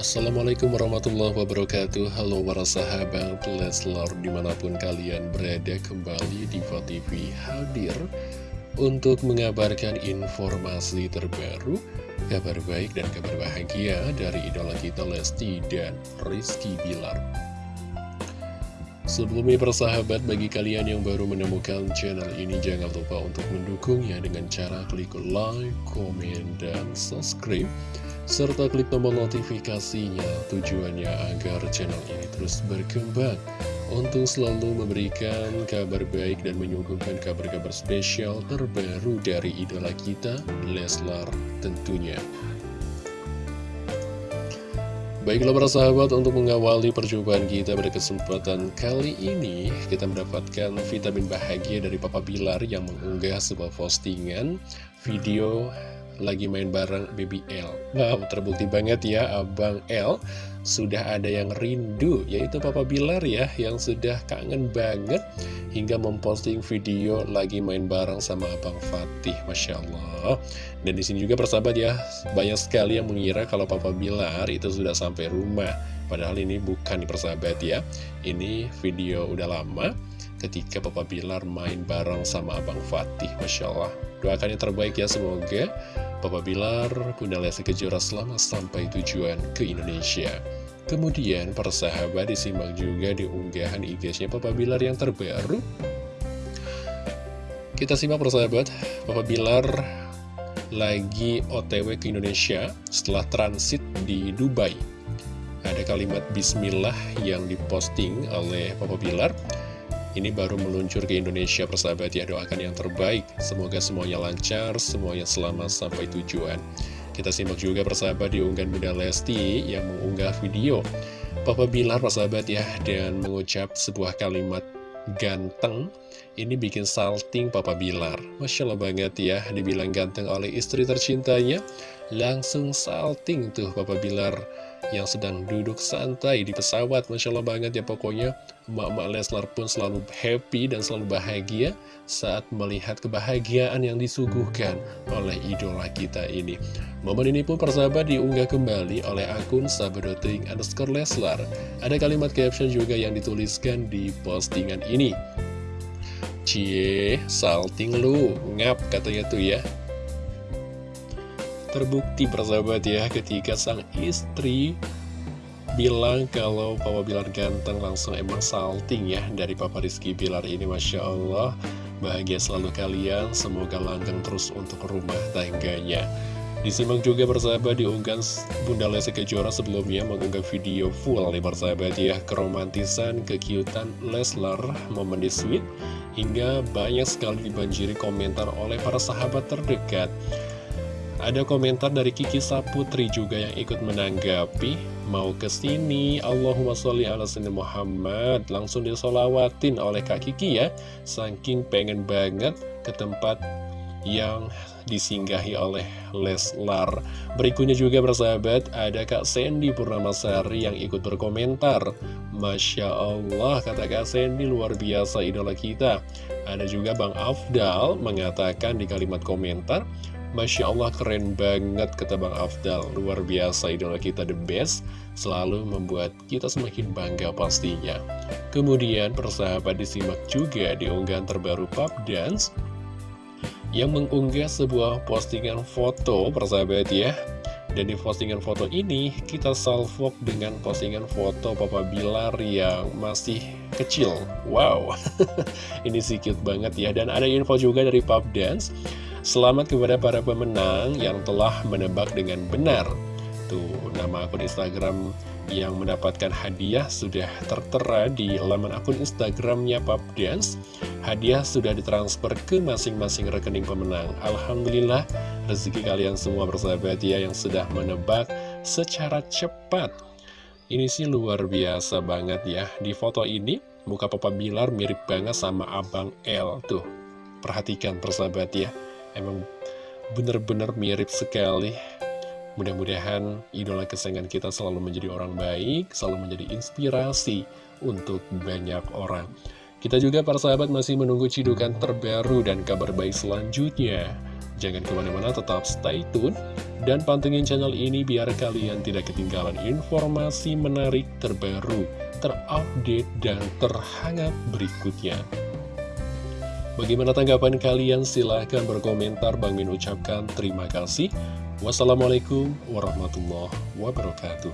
Assalamualaikum warahmatullahi wabarakatuh. Halo para sahabat Leslar di mana pun kalian berada kembali di TV hadir Untuk mengabarkan informasi terbaru Kabar baik dan kabar bahagia dari idola kita Lesti dan Rizky Bilar. Sebelumnya persahabat bagi kalian yang baru menemukan channel ini jangan lupa untuk mendukungnya dengan cara klik like, komen, dan subscribe serta klik tombol notifikasinya tujuannya agar channel ini terus berkembang untuk selalu memberikan kabar baik dan menyuguhkan kabar-kabar spesial terbaru dari idola kita, Leslar tentunya. Baiklah para sahabat, untuk mengawali perjumpaan kita pada kesempatan kali ini, kita mendapatkan vitamin bahagia dari Papa Bilar yang mengunggah sebuah postingan video lagi main bareng Baby L. Wow, terbukti banget ya Abang L. Sudah ada yang rindu Yaitu Papa Bilar ya Yang sudah kangen banget Hingga memposting video lagi main bareng sama Abang Fatih Masya Allah. Dan di sini juga persahabat ya Banyak sekali yang mengira kalau Papa Bilar itu sudah sampai rumah. Padahal ini bukan persahabat ya. Ini video udah lama ketika Papa Bilar main bareng sama Abang Fatih Masya Allah. Doakan yang terbaik ya semoga Papa Bilar, Bunda Lesti Kejora selamat sampai tujuan ke Indonesia. Kemudian persahabat disimak juga di unggahan IG-nya Papa Bilar yang terbaru. Kita simak persahabat, Papa Bilar lagi otw ke Indonesia setelah transit di Dubai. Ada kalimat bismillah yang diposting oleh Papa Bilar. Ini baru meluncur ke Indonesia persahabat. Ya doakan yang terbaik. Semoga semuanya lancar, semuanya selamat sampai tujuan. Kita simak juga persahabat di unggahan Bunda Lesti yang mengunggah video Papa Bilar persahabat ya Dan mengucap sebuah kalimat ganteng. Ini bikin salting Papa Bilar. Masya Allah banget ya Dibilang ganteng oleh istri tercintanya. Langsung salting tuh Papa Bilar yang sedang duduk santai di pesawat. Masya Allah banget ya pokoknya Emak-emak Leslar pun selalu happy dan selalu bahagia saat melihat kebahagiaan yang disuguhkan oleh idola kita ini. Momen ini pun persahabat diunggah kembali oleh akun sabadoting underscore Leslar. Ada kalimat caption juga yang dituliskan di postingan ini. Cie, salting lu, ngap katanya tuh ya. Terbukti persahabat ya ketika sang istri bilang kalau Papa Bilar ganteng langsung emang salting ya dari Papa Rizky Bilar ini Masya Allah. Bahagia selalu kalian semoga langgeng terus untuk rumah tangganya. Disimak juga persahabat diunggah Bunda Lesti Kejora sebelumnya mengunggah video full nih persahabat ya. Keromantisan kekiutan Leslar momen di sweet hingga banyak sekali dibanjiri komentar oleh para sahabat terdekat. Ada komentar dari Kiki Saputri juga yang ikut menanggapi Mau ke sini Allahumma sholli ala sayyidina Muhammad. Langsung disolawatin oleh Kak Kiki ya. Saking pengen banget ke tempat yang disinggahi oleh Leslar. Berikutnya juga bersahabat ada Kak Sandy Purnamasari yang ikut berkomentar. Masya Allah kata Kak Sandy luar biasa idola kita. Ada juga Bang Afdal mengatakan di kalimat komentar Masya Allah keren banget kata Bang Afdal. Luar biasa idola kita the best. Selalu membuat kita semakin bangga pastinya. Kemudian persahabat disimak juga di unggahan terbaru Pub Dance Yang mengunggah sebuah postingan foto persahabat ya. Dan di postingan foto ini kita salvok dengan postingan foto Papa Bilar yang masih kecil. Wow, ini cute banget ya. Dan ada info juga dari Pub Dance Selamat kepada para pemenang yang telah menebak dengan benar. Tuh, nama akun Instagram yang mendapatkan hadiah sudah tertera di laman akun Instagramnya Dance. Hadiah sudah ditransfer ke masing-masing rekening pemenang. Alhamdulillah, rezeki kalian semua bersahabat ya yang sudah menebak secara cepat. Ini sih luar biasa banget ya. Di foto ini, muka Papa Bilar mirip banget sama Abang L. Tuh, perhatikan persahabat ya Emang bener-bener mirip sekali Mudah-mudahan idola kesayangan kita selalu menjadi orang baik, selalu menjadi inspirasi untuk banyak orang. Kita juga para sahabat masih menunggu cidukan terbaru dan kabar baik selanjutnya. Jangan ke mana-mana, tetap stay tune Dan pantengin channel ini biar kalian tidak ketinggalan informasi menarik terbaru, terupdate, dan terhangat berikutnya. Bagaimana tanggapan kalian? Silahkan berkomentar. Bang Min ucapkan terima kasih. Wassalamualaikum warahmatullahi wabarakatuh.